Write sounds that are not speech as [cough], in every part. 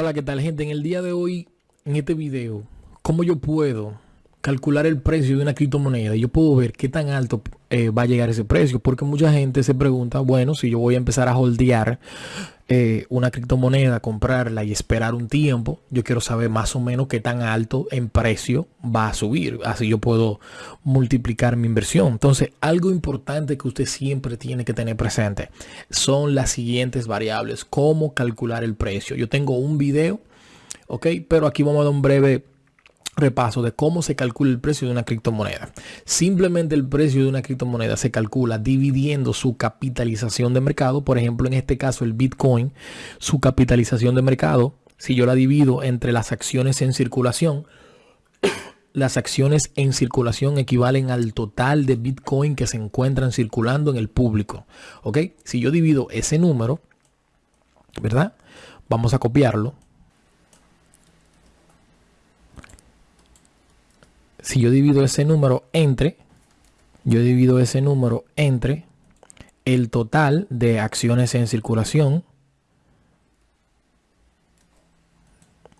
Hola, ¿qué tal gente? En el día de hoy, en este video, ¿cómo yo puedo calcular el precio de una criptomoneda? Yo puedo ver qué tan alto eh, va a llegar ese precio, porque mucha gente se pregunta, bueno, si yo voy a empezar a holdear eh, una criptomoneda, comprarla y esperar un tiempo, yo quiero saber más o menos qué tan alto en precio va a subir. Así yo puedo multiplicar mi inversión. Entonces, algo importante que usted siempre tiene que tener presente son las siguientes variables. Cómo calcular el precio. Yo tengo un video, ok, pero aquí vamos a dar un breve repaso de cómo se calcula el precio de una criptomoneda. Simplemente el precio de una criptomoneda se calcula dividiendo su capitalización de mercado. Por ejemplo, en este caso el Bitcoin, su capitalización de mercado, si yo la divido entre las acciones en circulación, [coughs] las acciones en circulación equivalen al total de Bitcoin que se encuentran circulando en el público. ¿Ok? Si yo divido ese número, ¿verdad? Vamos a copiarlo si yo divido ese número entre, yo divido ese número entre el total de acciones en circulación.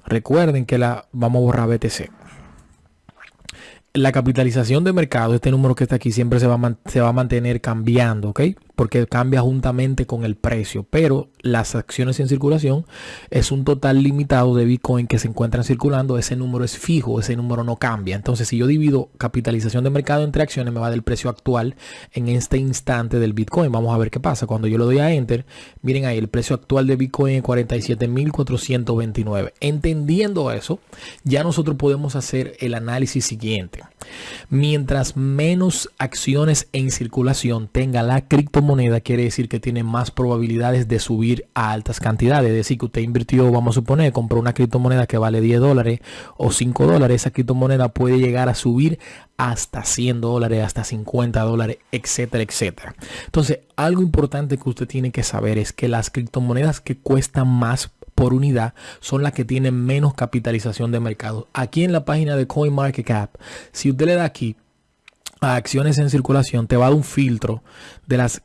Recuerden que la vamos a borrar BTC la capitalización de mercado, este número que está aquí, siempre se va, a se va a mantener cambiando, ¿ok? Porque cambia juntamente con el precio. Pero las acciones en circulación es un total limitado de Bitcoin que se encuentran circulando. Ese número es fijo, ese número no cambia. Entonces, si yo divido capitalización de mercado entre acciones, me va del precio actual en este instante del Bitcoin. Vamos a ver qué pasa. Cuando yo le doy a Enter, miren ahí, el precio actual de Bitcoin es 47.429. Entendiendo eso, ya nosotros podemos hacer el análisis siguiente. Mientras menos acciones en circulación tenga la criptomoneda, quiere decir que tiene más probabilidades de subir a altas cantidades. Es decir, que usted invirtió, vamos a suponer, compró una criptomoneda que vale 10 dólares o 5 dólares. Esa criptomoneda puede llegar a subir hasta 100 dólares, hasta 50 dólares, etcétera, etcétera. Entonces, algo importante que usted tiene que saber es que las criptomonedas que cuestan más por unidad son las que tienen menos capitalización de mercado. Aquí en la página de CoinMarketCap, si usted le da aquí a acciones en circulación, te va a dar un filtro de las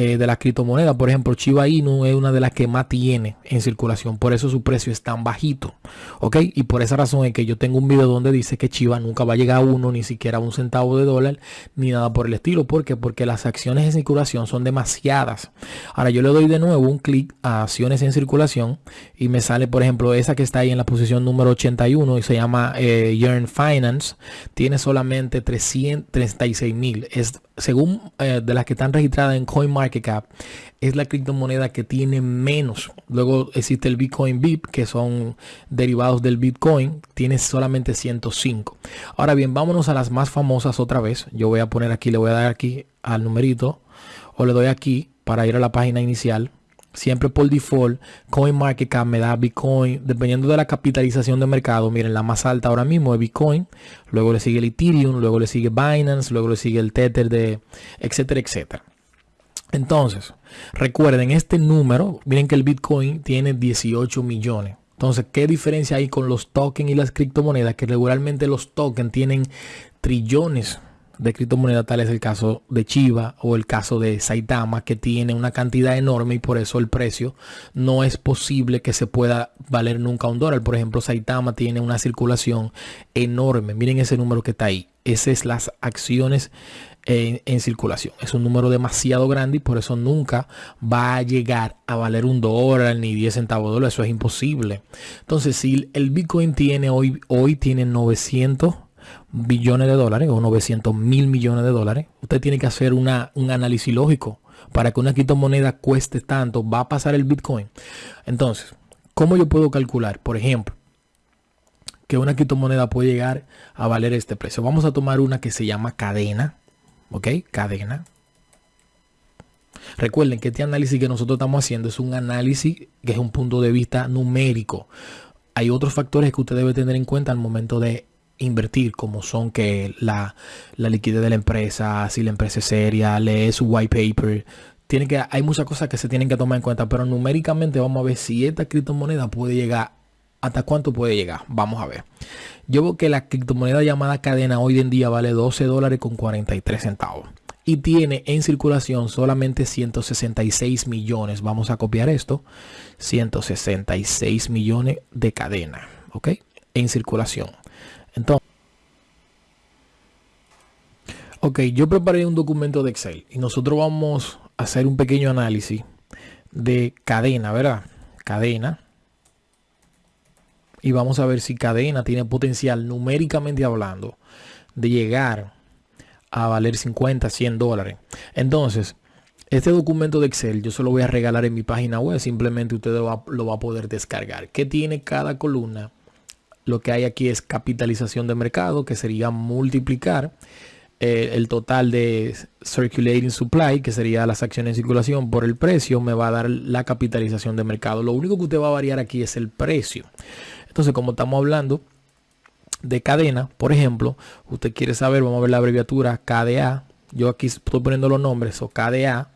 eh, de la criptomoneda. Por ejemplo, Chiba Inu es una de las que más tiene en circulación. Por eso su precio es tan bajito. ¿Ok? Y por esa razón es que yo tengo un video donde dice que Chiva nunca va a llegar a uno, ni siquiera a un centavo de dólar, ni nada por el estilo. ¿Por qué? Porque las acciones en circulación son demasiadas. Ahora yo le doy de nuevo un clic a acciones en circulación y me sale, por ejemplo, esa que está ahí en la posición número 81 y se llama eh, Yearn Finance. Tiene solamente 336 mil. Es según eh, de las que están registradas en CoinMarketCap, es la criptomoneda que tiene menos. Luego existe el Bitcoin VIP, que son derivados del Bitcoin, tiene solamente 105. Ahora bien, vámonos a las más famosas otra vez. Yo voy a poner aquí, le voy a dar aquí al numerito, o le doy aquí para ir a la página inicial siempre por default, CoinMarketCap me da Bitcoin, dependiendo de la capitalización de mercado. Miren, la más alta ahora mismo es Bitcoin, luego le sigue el Ethereum, luego le sigue Binance, luego le sigue el Tether de etcétera, etcétera. Entonces, recuerden este número, miren que el Bitcoin tiene 18 millones. Entonces, ¿qué diferencia hay con los tokens y las criptomonedas? Que regularmente los tokens tienen trillones de criptomonedas, tal es el caso de Chiva o el caso de Saitama, que tiene una cantidad enorme y por eso el precio no es posible que se pueda valer nunca un dólar. Por ejemplo, Saitama tiene una circulación enorme. Miren ese número que está ahí. Esas es las acciones en, circulación. Es un número demasiado grande y por eso nunca va a llegar a valer un dólar ni 10 centavos de dólar. Eso es imposible. Entonces, si el Bitcoin tiene hoy, hoy tiene 900 billones de dólares o 900 mil millones de dólares, usted tiene que hacer una, un análisis lógico para que una criptomoneda cueste tanto, va a pasar el Bitcoin. Entonces, ¿cómo yo puedo calcular, por ejemplo, que una criptomoneda puede llegar a valer este precio? Vamos a tomar una que se llama cadena, ¿ok? Cadena. Recuerden que este análisis que nosotros estamos haciendo es un análisis que es un punto de vista numérico. Hay otros factores que usted debe tener en cuenta al momento de invertir, como son que la, liquidez de la empresa, si la empresa es seria, lee su white paper. Tiene que, hay muchas cosas que se tienen que tomar en cuenta, pero numéricamente vamos a ver si esta criptomoneda puede llegar, hasta cuánto puede llegar. Vamos a ver. Yo veo que la criptomoneda llamada cadena hoy en día vale 12 dólares con 43 centavos. y tiene en circulación solamente 166 millones. Vamos a copiar esto. 166 millones de cadena, ¿ok? En circulación. Entonces, ok, yo preparé un documento de Excel y nosotros vamos a hacer un pequeño análisis de cadena, ¿verdad? Cadena. Y vamos a ver si cadena tiene potencial numéricamente hablando de llegar a valer 50, 100 dólares. Entonces, este documento de Excel yo se lo voy a regalar en mi página web. Simplemente usted lo va, a poder descargar. ¿Qué tiene cada columna? Lo que hay aquí es capitalización de mercado, que sería multiplicar eh, el total de circulating supply, que sería las acciones en circulación, por el precio, me va a dar la capitalización de mercado. Lo único que usted va a variar aquí es el precio. Entonces, como estamos hablando de cadena, por ejemplo, usted quiere saber, vamos a ver la abreviatura KDA. Yo aquí estoy poniendo los nombres, o KDA.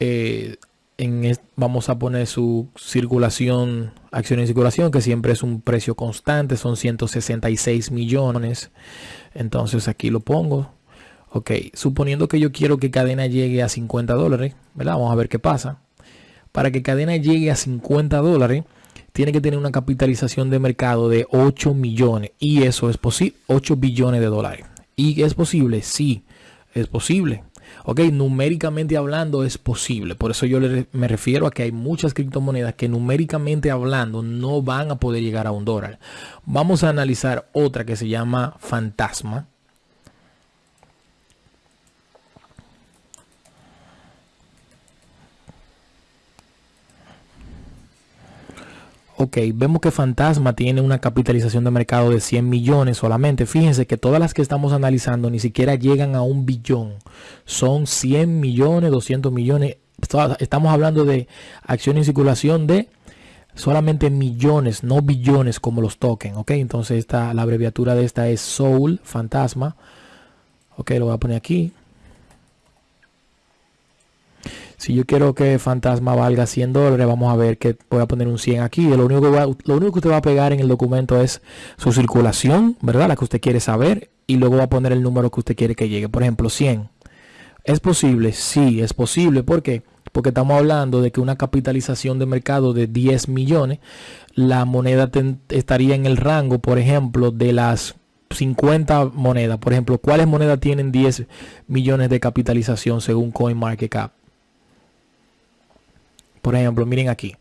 Eh, en vamos a poner su circulación, acción en circulación, que siempre es un precio constante, son 166 millones. Entonces aquí lo pongo. Ok, suponiendo que yo quiero que cadena llegue a 50 dólares, ¿verdad? Vamos a ver qué pasa. Para que cadena llegue a 50 dólares, tiene que tener una capitalización de mercado de 8 millones y eso es posible, 8 billones de dólares. ¿Y es posible? Sí, es posible. Ok, numéricamente hablando es posible. Por eso yo me refiero a que hay muchas criptomonedas que numéricamente hablando no van a poder llegar a un dólar. Vamos a analizar otra que se llama Fantasma. Ok, vemos que Fantasma tiene una capitalización de mercado de 100 millones solamente. Fíjense que todas las que estamos analizando ni siquiera llegan a un billón. Son 100 millones, 200 millones. Estamos hablando de acción en circulación de solamente millones, no billones como los tokens. Ok, entonces esta, la abreviatura de esta es Soul, Fantasma. Ok, lo voy a poner aquí. Si yo quiero que Fantasma valga 100 dólares, vamos a ver que voy a poner un 100 aquí. Lo único, que lo único que usted va a pegar en el documento es su circulación, ¿verdad? La que usted quiere saber. Y luego va a poner el número que usted quiere que llegue. Por ejemplo, 100. ¿Es posible? Sí, es posible. ¿Por qué? Porque estamos hablando de que una capitalización de mercado de 10 millones, la moneda estaría en el rango, por ejemplo, de las 50 monedas. Por ejemplo, ¿cuáles monedas tienen 10 millones de capitalización según CoinMarketCap? Por ejemplo, miren aquí.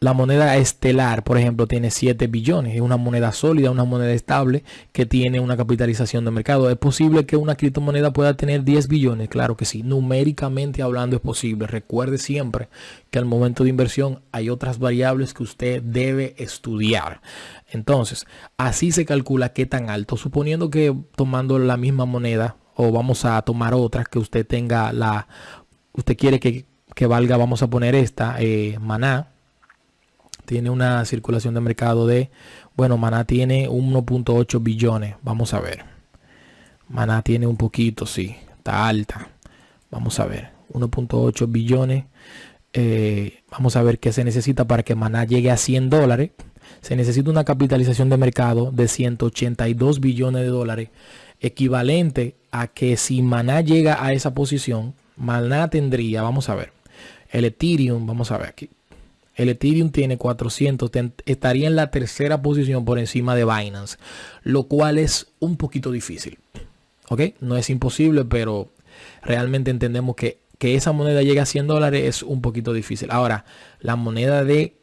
La moneda estelar, por ejemplo, tiene 7 billones. Es una moneda sólida, una moneda estable que tiene una capitalización de mercado. ¿Es posible que una criptomoneda pueda tener 10 billones? Claro que sí. Numéricamente hablando es posible. Recuerde siempre que al momento de inversión hay otras variables que usted debe estudiar. Entonces, así se calcula qué tan alto. Suponiendo que tomando la misma moneda o vamos a tomar otras que usted tenga la... Usted quiere que que valga, vamos a poner esta, eh, Maná, tiene una circulación de mercado de, bueno, Maná tiene 1.8 billones, vamos a ver. Maná tiene un poquito, sí, está alta. Vamos a ver, 1.8 billones. Eh, vamos a ver qué se necesita para que Maná llegue a 100 dólares. Se necesita una capitalización de mercado de 182 billones de dólares, equivalente a que si Maná llega a esa posición, Maná tendría, vamos a ver, el Ethereum, vamos a ver aquí. El Ethereum tiene 400, estaría en la tercera posición por encima de Binance, lo cual es un poquito difícil. ¿Ok? No es imposible, pero realmente entendemos que, que esa moneda llegue a 100 dólares es un poquito difícil. Ahora, la moneda de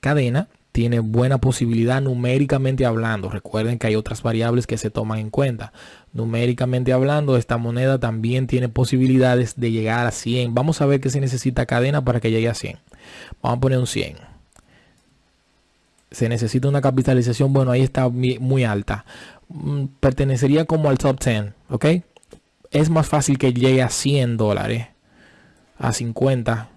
cadena tiene buena posibilidad numéricamente hablando. Recuerden que hay otras variables que se toman en cuenta. Numéricamente hablando, esta moneda también tiene posibilidades de llegar a 100. Vamos a ver qué se necesita cadena para que llegue a 100. Vamos a poner un 100. Se necesita una capitalización, bueno, ahí está muy alta. Mm, pertenecería como al top 10, ¿ok? Es más fácil que llegue a 100 dólares, a 50,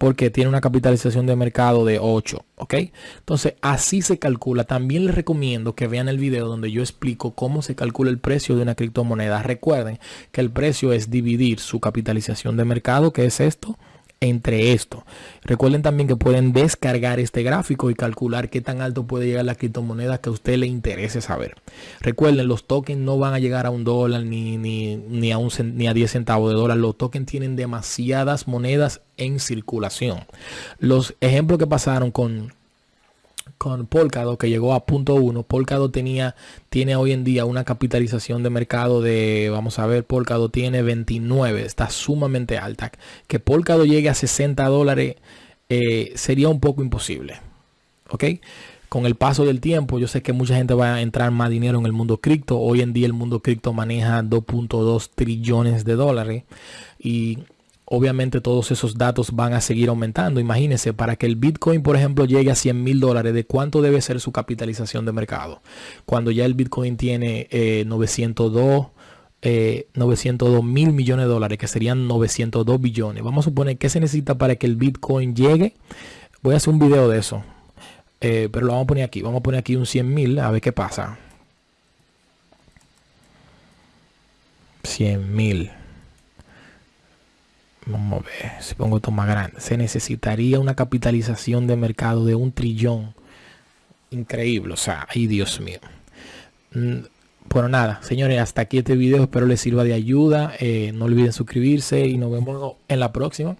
porque tiene una capitalización de mercado de 8, ¿ok? Entonces así se calcula. También les recomiendo que vean el video donde yo explico cómo se calcula el precio de una criptomoneda. Recuerden que el precio es dividir su capitalización de mercado, que es esto, entre esto. Recuerden también que pueden descargar este gráfico y calcular qué tan alto puede llegar la criptomoneda que a usted le interese saber. Recuerden, los tokens no van a llegar a un dólar ni, ni, ni, a, un, ni a 10 centavos de dólar. Los tokens tienen demasiadas monedas en circulación. Los ejemplos que pasaron con con Polkadot que llegó a punto uno. Polkadot tenía, tiene hoy en día una capitalización de mercado de, vamos a ver, Polkadot tiene 29, está sumamente alta. Que Polkadot llegue a 60 dólares eh, sería un poco imposible. ¿Ok? Con el paso del tiempo, yo sé que mucha gente va a entrar más dinero en el mundo cripto. Hoy en día el mundo cripto maneja 2.2 trillones de dólares. Y obviamente todos esos datos van a seguir aumentando. Imagínense, para que el Bitcoin, por ejemplo, llegue a 100 mil dólares, ¿de cuánto debe ser su capitalización de mercado? Cuando ya el Bitcoin tiene 902 eh, 902 eh, mil millones de dólares, que serían 902 billones. Vamos a suponer que se necesita para que el Bitcoin llegue. Voy a hacer un video de eso, eh, pero lo vamos a poner aquí. Vamos a poner aquí un 100 mil, a ver qué pasa. 100 mil. Vamos a ver, si pongo esto más grande. Se necesitaría una capitalización de mercado de un trillón. Increíble, o sea, ay Dios mío. Mm, bueno, nada, señores, hasta aquí este video. Espero les sirva de ayuda. Eh, no olviden suscribirse y nos vemos en la próxima.